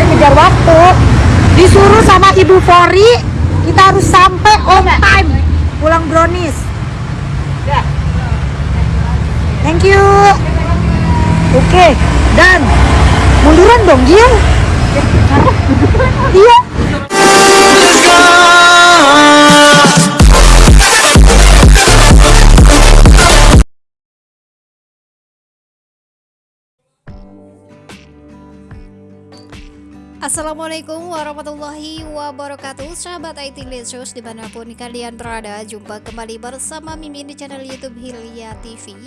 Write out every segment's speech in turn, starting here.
dikejar waktu. Disuruh sama ibu Fori kita harus sampai on time. Pulang brownies. Thank you. Oke dan munduran dong Gil. Iya Assalamualaikum warahmatullahi wabarakatuh. Sahabat IT Lesus di mana pun kalian berada Jumpa kembali bersama Mimin di channel Youtube Hilya TV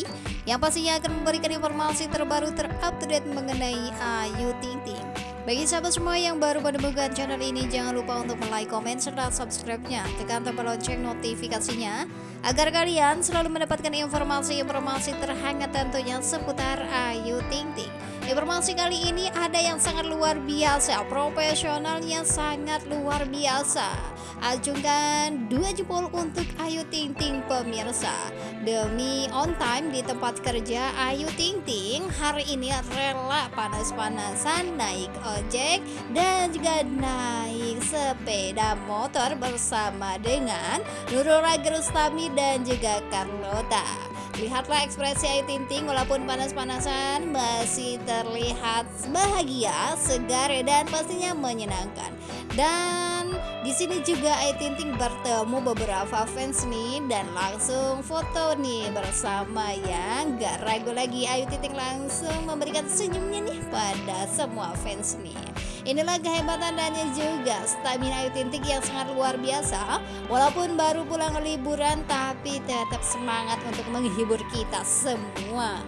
Yang pastinya akan memberikan informasi terbaru terupdate mengenai Ayu Ting Ting. Bagi sahabat semua yang baru menemukan channel ini Jangan lupa untuk like, komen, serta subscribe-nya. Tekan tombol lonceng notifikasinya Agar kalian selalu mendapatkan informasi-informasi terhangat tentunya seputar Ayu Ting Ting Informasi kali ini ada yang sangat luar biasa, profesionalnya sangat luar biasa. Acungkan dua jempol untuk Ayu Ting Ting pemirsa. Demi on time di tempat kerja Ayu Ting Ting hari ini rela panas-panasan naik ojek dan juga naik sepeda motor bersama dengan Nurul Rustami dan juga Carlota. Lihatlah ekspresi Ayu Ting Ting walaupun panas-panasan masih terlihat bahagia, segar dan pastinya menyenangkan. Dan di sini juga Ayu Ting Ting bertemu beberapa fans nih dan langsung foto nih bersama ya. Gak ragu lagi Ayu Ting Ting langsung memberikan senyumnya nih pada semua fans nih. Inilah kehebatan dan juga stamina Ayu Tintik yang sangat luar biasa. Walaupun baru pulang liburan tapi tetap semangat untuk menghibur kita semua.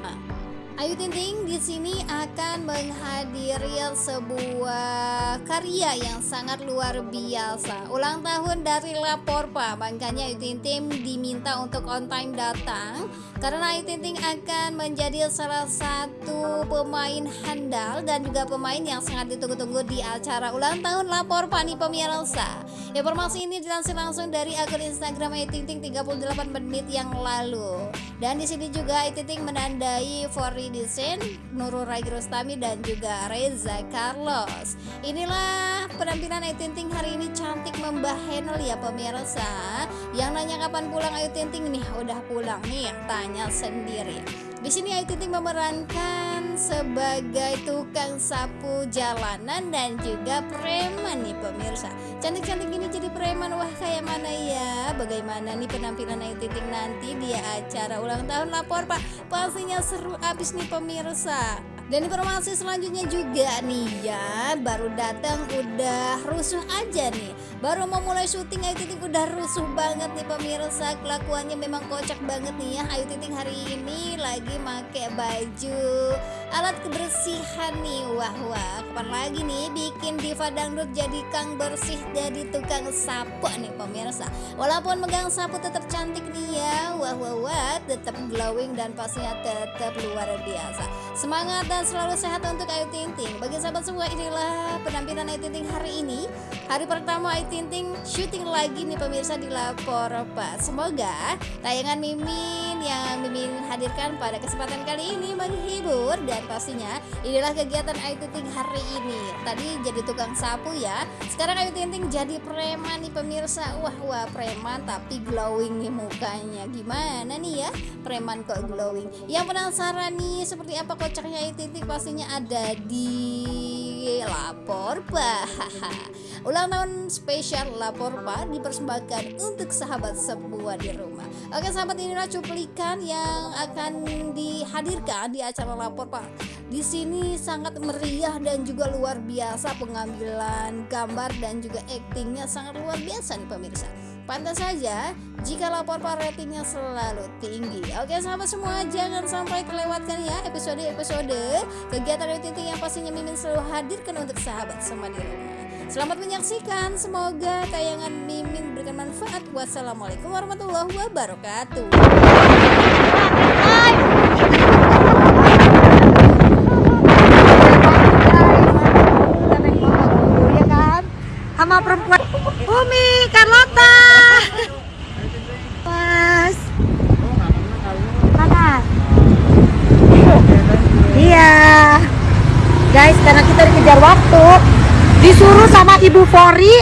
Ayu Ting Ting di sini akan menghadiri sebuah karya yang sangat luar biasa. Ulang tahun dari Laporpa, makanya Ayu Ting Ting diminta untuk on time datang karena Ayu Ting Ting akan menjadi salah satu pemain handal dan juga pemain yang sangat ditunggu-tunggu di acara ulang tahun Laporpa nih pemirsa. Informasi ini dilansir langsung dari akun Instagram Ayu Ting Ting 38 menit yang lalu. Dan di sini juga Ayu Ting Ting menandai for Desain, Nurul Rai Rostami dan juga Reza Carlos. Inilah penampilan Ayu Ting hari ini cantik membah Henel ya pemirsa. Yang nanya kapan pulang Ayu Ting nih, udah pulang nih tanya sendiri. Di sini Ayu Ting memerankan sebagai tukang sapu jalanan dan juga preman nih pemirsa. Cantik-cantik ini jadi preman wah kayak mana ya? Bagaimana nih penampilan Ayu Ting Ting nanti di acara ulang tahun lapor Pak? Pastinya seru abis nih pemirsa. Dan informasi selanjutnya juga nih ya Baru datang udah rusuh aja nih Baru mau mulai syuting Ayu Ting udah rusuh banget nih pemirsa. Kelakuannya memang kocak banget nih ya. Ayu Ting hari ini lagi make baju alat kebersihan nih. Wah wah. Kapan lagi nih bikin diva dangdut jadi kang bersih Jadi tukang sapu nih pemirsa. Walaupun megang sapu tetap cantik nih ya. Wah wah wah. Tetap glowing dan pastinya tetap luar biasa. Semangat dan selalu sehat untuk Ayu Ting Ting. Bagi sahabat semua inilah penampilan Ayu Ting Ting hari ini. Hari pertama Ayu Ting Ting syuting lagi nih pemirsa di Lapor Pak. Semoga tayangan Mimin yang Mimin hadirkan pada kesempatan kali ini menghibur dan pastinya inilah kegiatan Ayu Ting Ting hari ini. Tadi jadi tukang sapu ya. Sekarang Ayu Ting Ting jadi preman nih pemirsa. Wah wah preman tapi glowing nih mukanya. Gimana nih ya? Preman kok glowing. Yang penasaran nih seperti apa kocaknya Ayu Ting titik pastinya ada di lapor pak ulang tahun spesial lapor pak dipersembahkan untuk sahabat semua di rumah. Oke sahabat inilah cuplikan yang akan dihadirkan di acara lapor pak. Di sini sangat meriah dan juga luar biasa pengambilan gambar dan juga aktingnya sangat luar biasa nih pemirsa Pantas saja jika lapor ratingnya selalu tinggi. Oke sahabat semua jangan sampai terlewatkan ya episode-episode kegiatan rating yang pastinya Mimin selalu hadirkan untuk sahabat semua di rumah. Selamat menyaksikan, semoga tayangan Mimin berikan manfaat. Wassalamualaikum warahmatullahi wabarakatuh. sama perempuan Umi Carlota Mana iya. Guys karena kita dikejar waktu disuruh sama Ibu Fori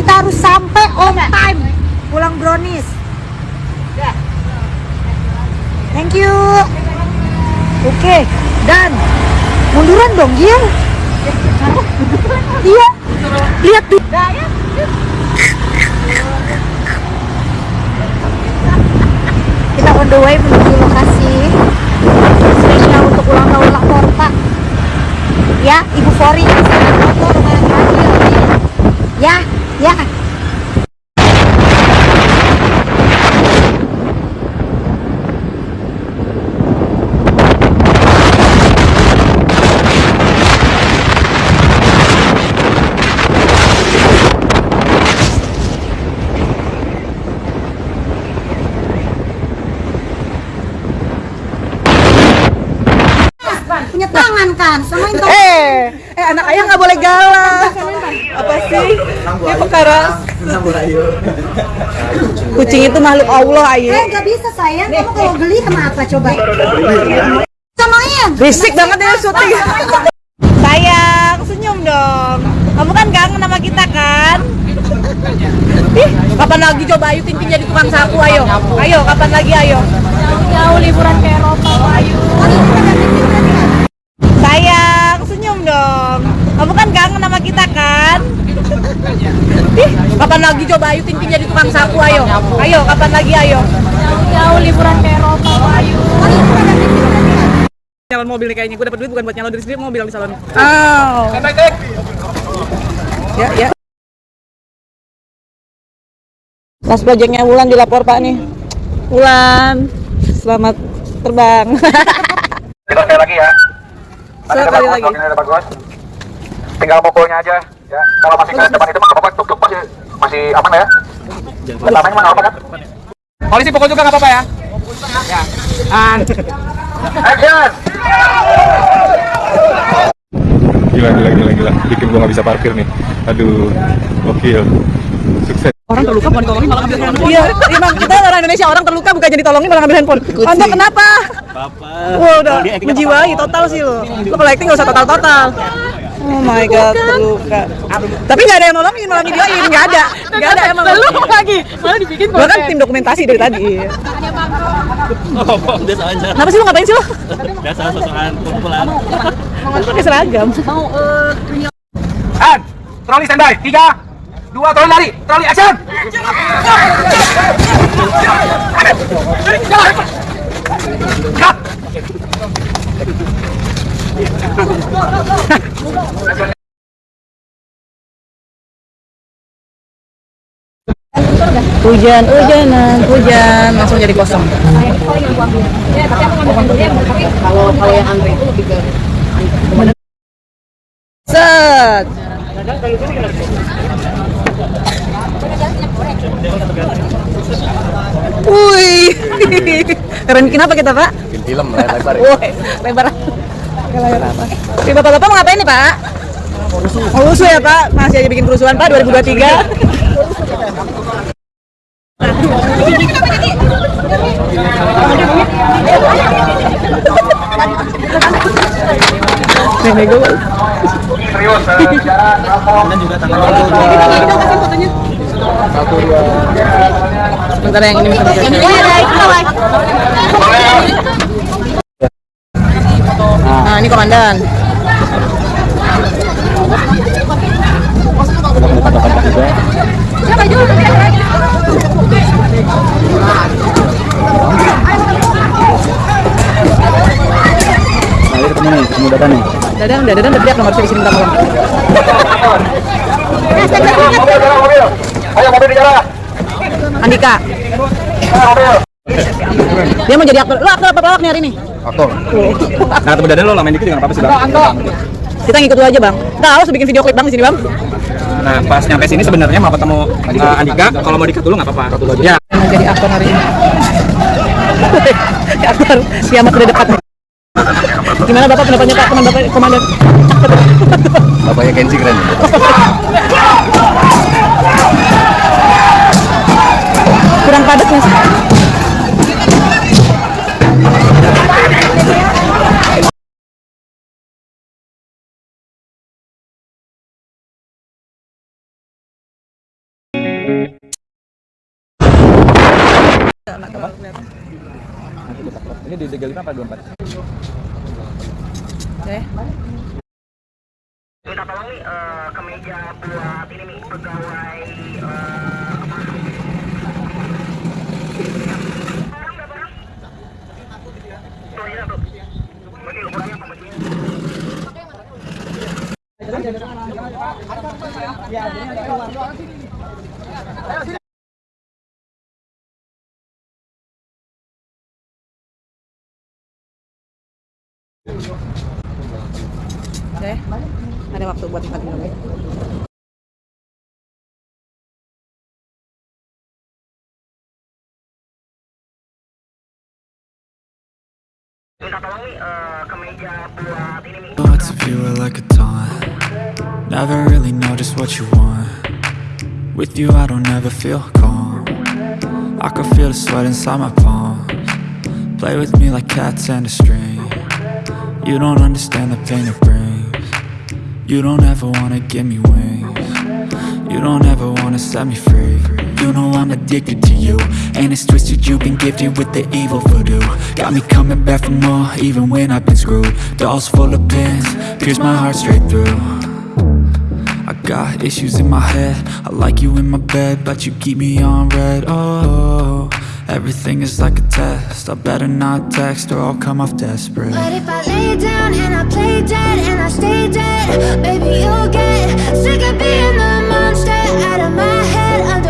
kita harus sampai on time. Pulang brownies. Thank you. Oke dan munduran dong Gil. Iya. Lihat tuh kita on the way menuju lokasi. Spesial untuk ulang tahun Laporta ya Ibu Fori. Terakhir. Ya ya punya tangan kan samain dong Eh, eh anak ayah nggak boleh galak. Apa sih? Ini perkara kucing itu makhluk Allah, Ayu. eh nggak bisa sayang kamu kalau geli kenapa coba Berisik banget ya syuting. Sayang, senyum dong. Kamu kan kangen sama kita kan? Ih, kapan lagi coba Ayu Tintin jadi tukang sapu ayo. Ayo, kapan lagi ayo. Jauh liburan ke Eropa, Ayu. Sayang, senyum dong. Kamu kan kangen sama kita kan? Ih, kapan lagi coba Ayu Tintin jadi tukang sapu ayo. Ayo, kapan lagi ayo. Jauh liburan ke Eropa, Ayu. Nyalon mobil nih kayaknya, gue dapet duit bukan buat nyalon diri sendiri, mau bilang di salon. Oh. Ya, ya. Last projectnya Wulan dilapor Pak nih. Wulan, selamat terbang. Kita sekali lagi ya. Sekali lagi. Tinggal mukulnya aja. Ya, kalau masih ke depan itu mah apa tuk tuk masih masih aman ya. Pertamanya mah nggak apa kan? Polisi pukul juga nggak apa-apa ya? Ya. And Action. Gila, gila, gila, gila. Bikin gua nggak bisa parkir nih. Aduh, gokil. Sukses. Orang terluka bukan ditolongin malah ngambil handphone. Iya, emang kita orang Indonesia orang terluka bukan jadi tolongin malah ngambil handphone. Anda kenapa? Wah, udah menjiwai total sih lo. Lo kalau acting nggak usah total-total. Oh my god, terluka. Tapi nggak ada yang nolongin, malah videoin, nggak ada, nggak ada emang. Lu lagi, malah dibikin Gua kan tim dokumentasi dari tadi. Oh, biasa aja. Kenapa sih lu ngapain sih lo? Biasa sosokan kumpulan. Lu pakai seragam. and troli standby. Tiga, dua, troli lari. Troli action. Hujan, hujanan, hujan, langsung jadi kosong. Set. Wih, keren bikin apa kita pak? Bikin film lebar Woi, lebar. Layar apa? Oke, bapak-bapak mau ngapain nih pak? Mau rusuh ya pak? Masih aja bikin kerusuhan pak 2023. Nenek gue. Serius, eh, bicara telepon. Sebentar yang ini bisa Nah, ini komandan. Nah, ketemu nih, ketemu nih. Dadan, udah dadan udah teriak nomor sini. Ayo. Andika, dia mau jadi aktor. Lu aktor apa pelawak nih hari ini? Aktor. Nah, ketemu Dadan lo lamain dikit juga nggak apa-apa sih, Bang. Kita ngikut lu aja bang. Tahu harus bikin video klip bang di sini bang. Nah, pas nyampe sini sebenarnya mau ketemu uh, Andika. Kalau mau dikat dulu nggak apa-apa. Ya. Mau jadi aktor hari ini. aktor kiamat udah dekat. Gimana bapak pendapatnya pak teman bapak komandan? Bapaknya Kenzi keren. Kurang padat mas. Terlalu kelihatan. Ini di 35 apa 24? Oke. Minta tolong nih eh, ke meja buat ini nih pegawai eh, apa? Orang berapa orang? Tuh, ini satu. Bagi ukurannya apa bagi? Oke. Minta. Thoughts of you are like a taunt. Never really know just what you want. With you I don't ever feel calm. I can feel the sweat inside my palms. Play with me like cats and a string. You don't understand the pain it brings. You don't ever wanna give me wings. You don't ever wanna set me free You know I'm addicted to you. And it's twisted you've been gifted with the evil voodoo. Got me coming back for more even when I've been screwed. Dolls full of pins, pierce my heart straight through. I got issues in my head. I like you in my bed But you keep me on red. Oh, everything is like a test. I better not text or I'll come off desperate. But if I lay down and I play dead and I stay dead, baby, you'll get sick of being the monster out of my head, under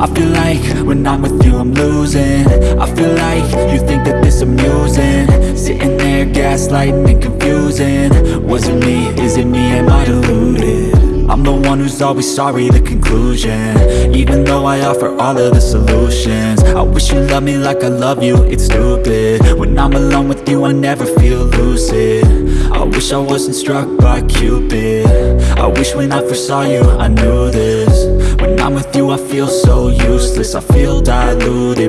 I feel like when I'm with you I'm losing. I feel like you think that this amusing. Sitting there gaslighting and confusing. Was it me, is it me, am I deluded? I'm the one who's always sorry, the conclusion. Even though I offer all of the solutions. I wish you loved me like I love you, it's stupid. When I'm alone with you, I never feel lucid. I wish I wasn't struck by Cupid. I wish when I first saw you, I knew this With you, I feel so useless. I feel diluted